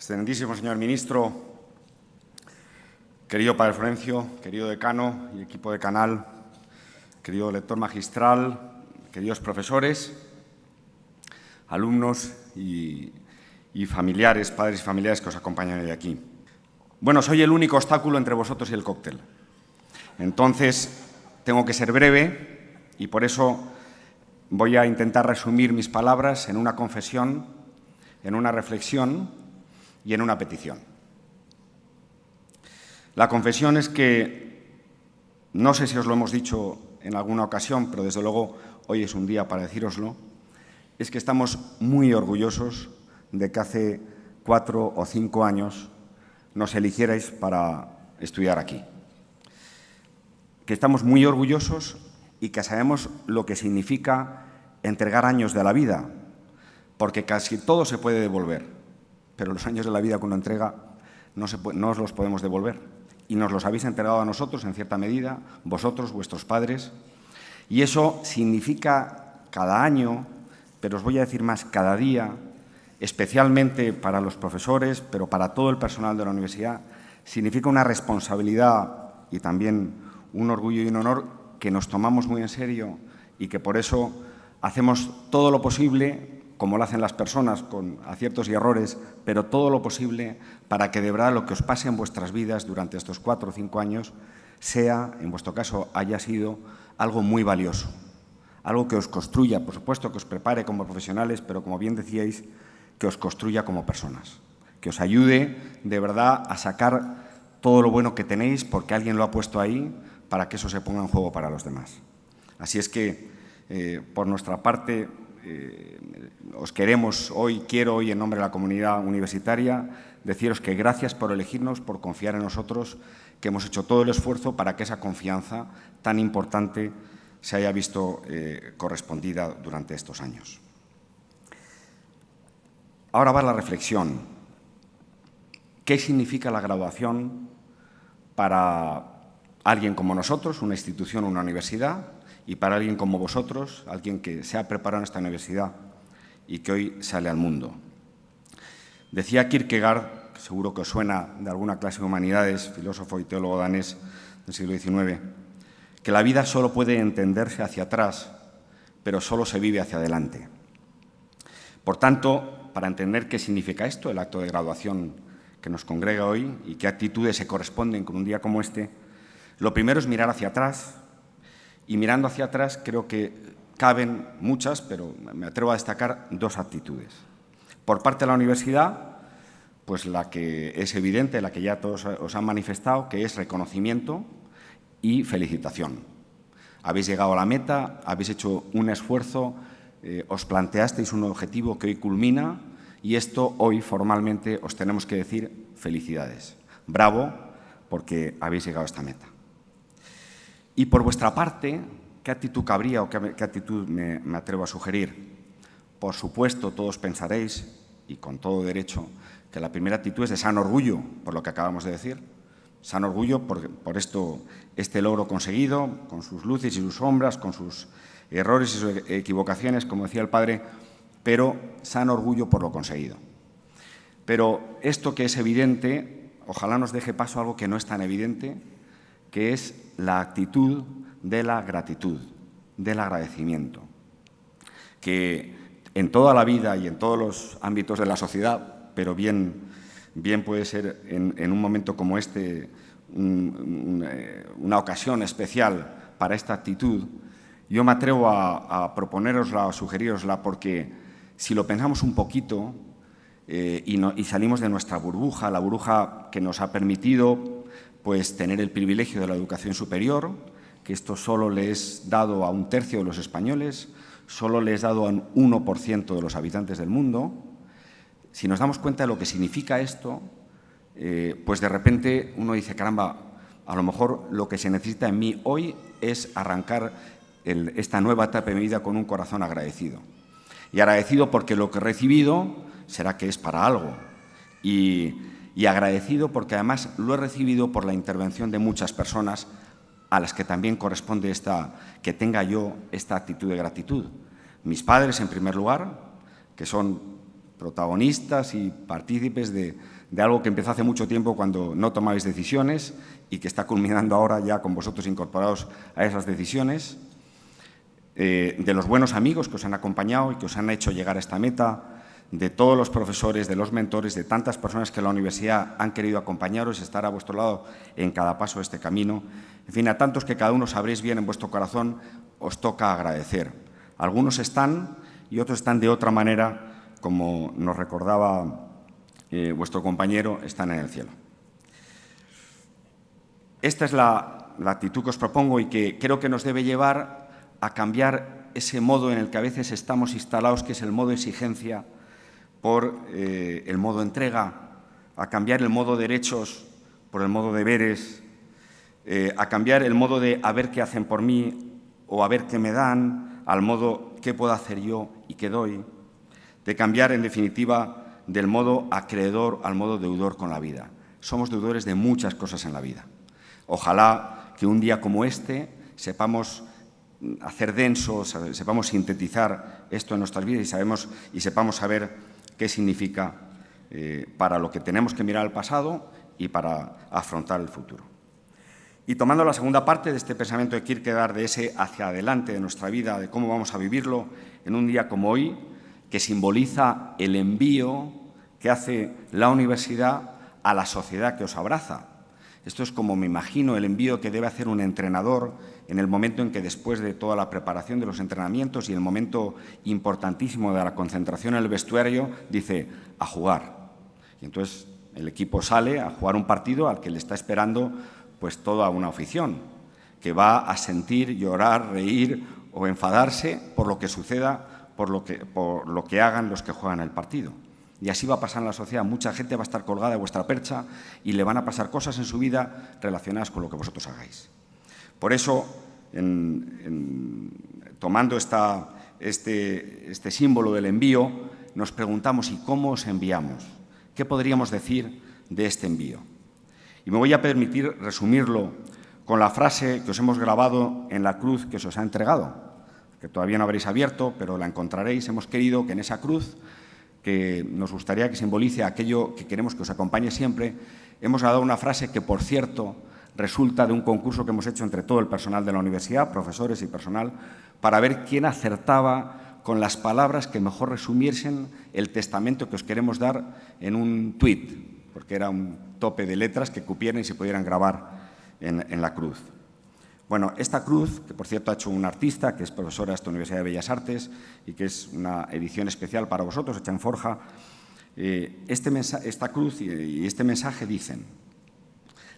Excelentísimo señor ministro, querido padre Florencio, querido decano y equipo de canal, querido lector magistral, queridos profesores, alumnos y, familiares, padres y familiares que os acompañan hoy aquí. Bueno, soy el único obstáculo entre vosotros y el cóctel. Entonces, tengo que ser breve y por eso voy a intentar resumir mis palabras en una confesión, en una reflexión y en una petición. La confesión es que, no sé si os lo hemos dicho en alguna ocasión, pero desde luego hoy es un día para decíroslo, es que estamos muy orgullosos de que hace cuatro o cinco años nos eligierais para estudiar aquí. Que estamos muy orgullosos y que sabemos lo que significa entregar años de la vida, porque casi todo se puede devolver, pero los años de la vida que uno entrega no, se os los podemos devolver. Y nos los habéis entregado a nosotros, en cierta medida, vosotros, vuestros padres, y eso significa cada año, pero os voy a decir más, cada día, especialmente para los profesores, pero para todo el personal de la universidad, significa una responsabilidad y también un orgullo y un honor que nos tomamos muy en serio y que por eso hacemos todo lo posible, como lo hacen las personas, con aciertos y errores, pero todo lo posible para que de verdad lo que os pase en vuestras vidas durante estos cuatro o cinco años sea, en vuestro caso, haya sido algo muy valioso, algo que os construya, por supuesto, que os prepare como profesionales, pero como bien decíais, que os construya como personas, que os ayude de verdad a sacar todo lo bueno que tenéis porque alguien lo ha puesto ahí para que eso se ponga en juego para los demás. Así es que, eh, por nuestra parte, eh, os queremos hoy, quiero hoy en nombre de la comunidad universitaria, deciros que gracias por elegirnos, por confiar en nosotros, que hemos hecho todo el esfuerzo para que esa confianza tan importante se haya visto eh, correspondida durante estos años. Ahora va la reflexión. ¿Qué significa la graduación para alguien como nosotros, una institución, una universidad, y para alguien como vosotros, alguien que se ha preparado en esta universidad y que hoy sale al mundo? Decía Kierkegaard, seguro que os suena de alguna clase de humanidades, filósofo y teólogo danés del siglo XIX, que la vida solo puede entenderse hacia atrás, pero solo se vive hacia adelante. Por tanto, para entender qué significa esto, el acto de graduación que nos congrega hoy y qué actitudes se corresponden con un día como este, lo primero es mirar hacia atrás y mirando hacia atrás creo que caben muchas, pero me atrevo a destacar dos actitudes. Por parte de la universidad, pues la que es evidente, la que ya todos os han manifestado, que es reconocimiento y felicitación. Habéis llegado a la meta, habéis hecho un esfuerzo eh, os planteasteis un objetivo que hoy culmina y esto hoy formalmente os tenemos que decir felicidades. Bravo, porque habéis llegado a esta meta. Y por vuestra parte, ¿qué actitud cabría o qué, actitud me, atrevo a sugerir? Por supuesto, todos pensaréis, y con todo derecho, que la primera actitud es de sano orgullo, por lo que acabamos de decir. Sano orgullo por, por esto, este logro conseguido, con sus luces y sus sombras, con sus errores y sus equivocaciones, como decía el padre, pero sano orgullo por lo conseguido. Pero esto que es evidente, ojalá nos deje paso a algo que no es tan evidente, que es la actitud de la gratitud, del agradecimiento, que en toda la vida y en todos los ámbitos de la sociedad, pero bien, bien puede ser en, un momento como este una ocasión especial para esta actitud, yo me atrevo a, a proponerosla, a sugerirosla, porque si lo pensamos un poquito eh, y, salimos de nuestra burbuja, la burbuja que nos ha permitido pues, tener el privilegio de la educación superior, que esto solo le es dado a un tercio de los españoles, solo le es dado a un 1% de los habitantes del mundo, si nos damos cuenta de lo que significa esto, eh, pues de repente uno dice, caramba, a lo mejor lo que se necesita en mí hoy es arrancar esta nueva etapa de mi vida con un corazón agradecido. Y agradecido porque lo que he recibido será que es para algo. Y, y agradecido porque además lo he recibido por la intervención de muchas personas a las que también corresponde esta, que tenga yo esta actitud de gratitud. Mis padres, en primer lugar, que son protagonistas y partícipes de, algo que empezó hace mucho tiempo cuando no tomabais decisiones y que está culminando ahora ya con vosotros incorporados a esas decisiones, eh, de los buenos amigos que os han acompañado y que os han hecho llegar a esta meta, de todos los profesores, de los mentores, de tantas personas que la universidad han querido acompañaros, estar a vuestro lado en cada paso de este camino. En fin, a tantos que cada uno sabréis bien en vuestro corazón, os toca agradecer. Algunos están y otros están de otra manera, como nos recordaba eh, vuestro compañero, están en el cielo. Esta es la, la actitud que os propongo y que creo que nos debe llevar a cambiar ese modo en el que a veces estamos instalados, que es el modo exigencia, por eh, el modo entrega, a cambiar el modo derechos por el modo deberes, eh, a cambiar el modo de a ver qué hacen por mí o a ver qué me dan, al modo qué puedo hacer yo y qué doy, de cambiar, en definitiva, del modo acreedor al modo deudor con la vida. Somos deudores de muchas cosas en la vida. Ojalá que un día como este sepamos hacer densos, sepamos sintetizar esto en nuestras vidas y, sabemos, y sepamos saber qué significa eh, para lo que tenemos que mirar al pasado y para afrontar el futuro. Y tomando la segunda parte de este pensamiento de Kierkegaard, de ese hacia adelante de nuestra vida, de cómo vamos a vivirlo en un día como hoy, que simboliza el envío que hace la universidad a la sociedad que os abraza. Esto es como me imagino el envío que debe hacer un entrenador en el momento en que después de toda la preparación de los entrenamientos y el momento importantísimo de la concentración en el vestuario, dice, a jugar. Y entonces el equipo sale a jugar un partido al que le está esperando pues toda una afición, que va a sentir, llorar, reír o enfadarse por lo que suceda, por lo que, por lo que hagan los que juegan el partido. Y así va a pasar en la sociedad. Mucha gente va a estar colgada de vuestra percha y le van a pasar cosas en su vida relacionadas con lo que vosotros hagáis. Por eso, tomando este, este símbolo del envío, nos preguntamos ¿y cómo os enviamos? ¿Qué podríamos decir de este envío? Y me voy a permitir resumirlo con la frase que os hemos grabado en la cruz que se os ha entregado, que todavía no habréis abierto, pero la encontraréis. Hemos querido que en esa cruz, que nos gustaría que simbolice aquello que queremos que os acompañe siempre, hemos dado una frase que, por cierto, resulta de un concurso que hemos hecho entre todo el personal de la universidad, profesores y personal, para ver quién acertaba con las palabras que mejor resumiesen el testamento que os queremos dar en un tuit, porque era un tope de letras que cupieran y se pudieran grabar en, la cruz. Bueno, esta cruz, que por cierto ha hecho un artista, que es profesora de esta Universidad de Bellas Artes y que es una edición especial para vosotros, hecha en forja, eh, este esta cruz y este mensaje dicen,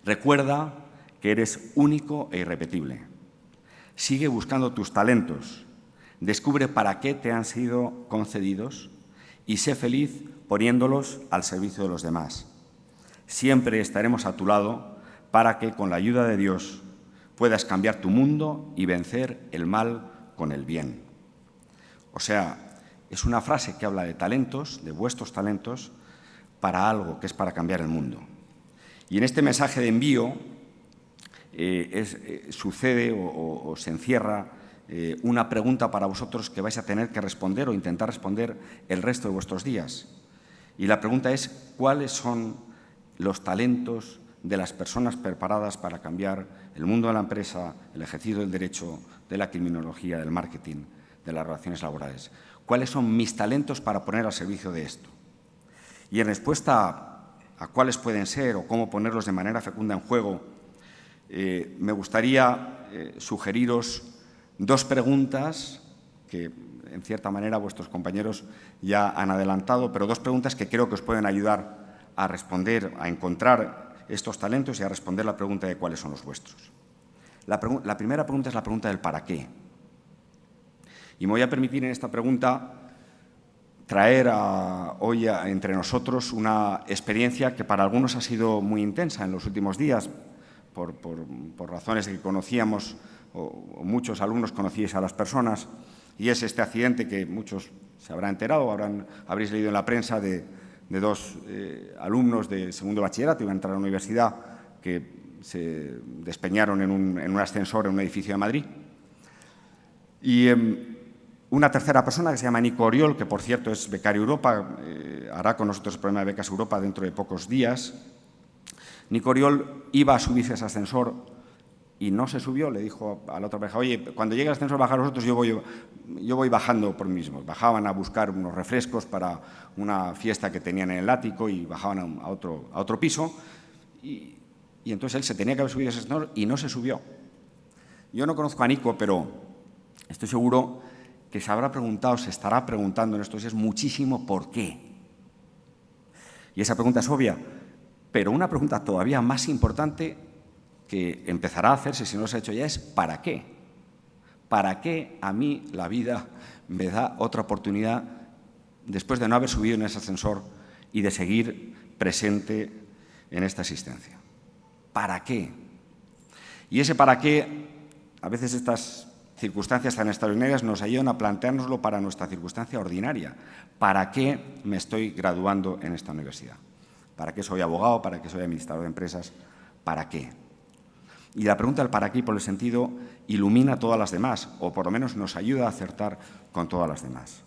recuerda que eres único e irrepetible. Sigue buscando tus talentos, descubre para qué te han sido concedidos y sé feliz poniéndolos al servicio de los demás. Siempre estaremos a tu lado para que, con la ayuda de Dios, puedas cambiar tu mundo y vencer el mal con el bien. O sea, es una frase que habla de talentos, de vuestros talentos, para algo que es para cambiar el mundo. Y en este mensaje de envío eh, eh, sucede o, se encierra eh, una pregunta para vosotros que vais a tener que responder o intentar responder el resto de vuestros días. Y la pregunta es, ¿cuáles son los talentos de las personas preparadas para cambiar el mundo de la empresa, el ejercicio del derecho, de la criminología, del marketing, de las relaciones laborales? ¿Cuáles son mis talentos para poner al servicio de esto? Y en respuesta a cuáles pueden ser o cómo ponerlos de manera fecunda en juego, eh, me gustaría eh, sugeriros dos preguntas que, en cierta manera, vuestros compañeros ya han adelantado, pero dos preguntas que creo que os pueden ayudar a responder, a encontrar estos talentos y a responder la pregunta de cuáles son los vuestros. La, primera pregunta es la pregunta del para qué. Y me voy a permitir en esta pregunta traer hoy entre nosotros una experiencia que para algunos ha sido muy intensa en los últimos días, por, razones de que conocíamos, o, muchos alumnos conocíais a las personas, y es este accidente que muchos se habrán enterado, habrán, habréis leído en la prensa de, dos eh, alumnos de segundo bachillerato, iban a entrar a la universidad, que se despeñaron en un, ascensor en un edificio de Madrid. Y em, una tercera persona que se llama Nico Oriol, que por cierto es becario Europa, eh, hará con nosotros el problema de becas Europa dentro de pocos días. Nico Oriol iba a subirse ese ascensor y no se subió, le dijo a la otra pareja, oye, cuando llegue el ascensor bajar vosotros, yo voy, yo voy bajando por mí mismo. Bajaban a buscar unos refrescos para una fiesta que tenían en el ático y bajaban a, otro, a otro piso y, y entonces él se tenía que haber subido ese ascensor y no se subió. Yo no conozco a Nico, pero estoy seguro que se habrá preguntado, se estará preguntando en estos días muchísimo por qué. Y esa pregunta es obvia, pero una pregunta todavía más importante que empezará a hacerse, si no se ha hecho ya, es ¿para qué? ¿Para qué a mí la vida me da otra oportunidad después de no haber subido en ese ascensor y de seguir presente en esta existencia? ¿Para qué? Y ese para qué, a veces estas circunstancias tan extraordinarias nos ayudan a planteárnoslo para nuestra circunstancia ordinaria. ¿Para qué me estoy graduando en esta universidad? ¿Para qué soy abogado? ¿Para qué soy administrador de empresas? ¿Para qué? Y la pregunta del para qué, por el sentido, ilumina todas las demás, o por lo menos nos ayuda a acertar con todas las demás.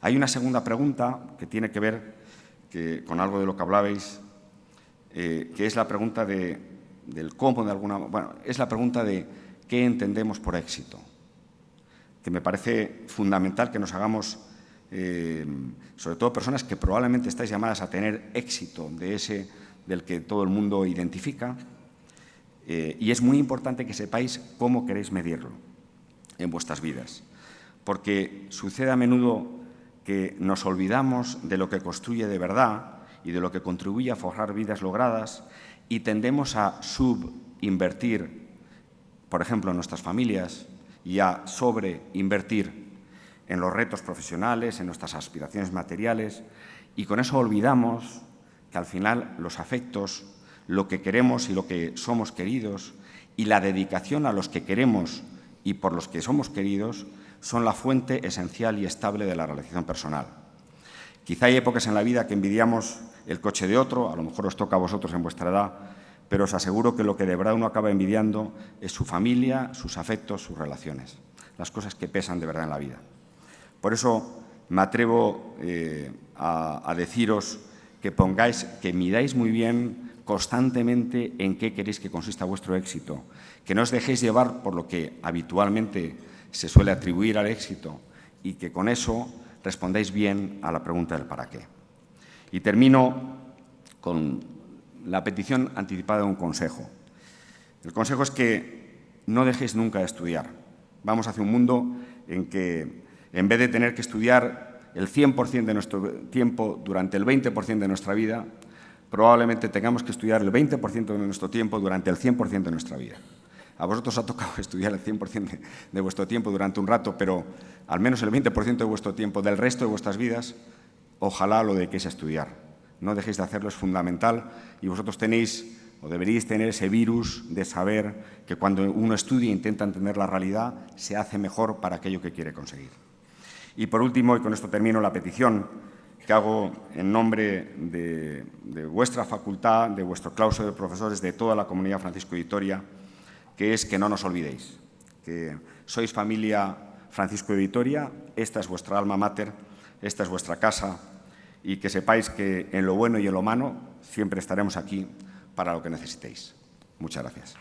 Hay una segunda pregunta que tiene que ver con algo de lo que hablabais, eh, que es la pregunta de, del cómo, de alguna bueno, es la pregunta de qué entendemos por éxito, que me parece fundamental que nos hagamos, eh, sobre todo personas que probablemente estáis llamadas a tener éxito de ese del que todo el mundo identifica, eh, y es muy importante que sepáis cómo queréis medirlo en vuestras vidas, porque sucede a menudo que nos olvidamos de lo que construye de verdad y de lo que contribuye a forjar vidas logradas y tendemos a subinvertir por ejemplo, en nuestras familias y a sobreinvertir en los retos profesionales, en nuestras aspiraciones materiales. Y con eso olvidamos que al final los afectos, lo que queremos y lo que somos queridos y la dedicación a los que queremos y por los que somos queridos son la fuente esencial y estable de la realización personal. Quizá hay épocas en la vida que envidiamos el coche de otro, a lo mejor os toca a vosotros en vuestra edad pero os aseguro que lo que de verdad uno acaba envidiando es su familia, sus afectos, sus relaciones, las cosas que pesan de verdad en la vida. Por eso me atrevo eh, a, deciros que pongáis, que miráis muy bien constantemente en qué queréis que consista vuestro éxito, que no os dejéis llevar por lo que habitualmente se suele atribuir al éxito y que con eso respondáis bien a la pregunta del para qué. Y termino con la petición anticipada de un consejo. El consejo es que no dejéis nunca de estudiar. Vamos hacia un mundo en que, en vez de tener que estudiar el 100% de nuestro tiempo durante el 20% de nuestra vida, probablemente tengamos que estudiar el 20% de nuestro tiempo durante el 100% de nuestra vida. A vosotros ha tocado estudiar el 100% de vuestro tiempo durante un rato, pero al menos el 20% de vuestro tiempo del resto de vuestras vidas, ojalá lo dediquéis a estudiar no dejéis de hacerlo, es fundamental y vosotros tenéis o deberíais tener ese virus de saber que cuando uno estudia e intenta entender la realidad, se hace mejor para aquello que quiere conseguir. Y por último, y con esto termino, la petición que hago en nombre de, vuestra facultad, de vuestro claustro de profesores, de toda la comunidad Francisco de Vitoria, que es que no nos olvidéis, que sois familia Francisco de Vitoria, esta es vuestra alma mater, esta es vuestra casa, y que sepáis que en lo bueno y en lo malo siempre estaremos aquí para lo que necesitéis. Muchas gracias.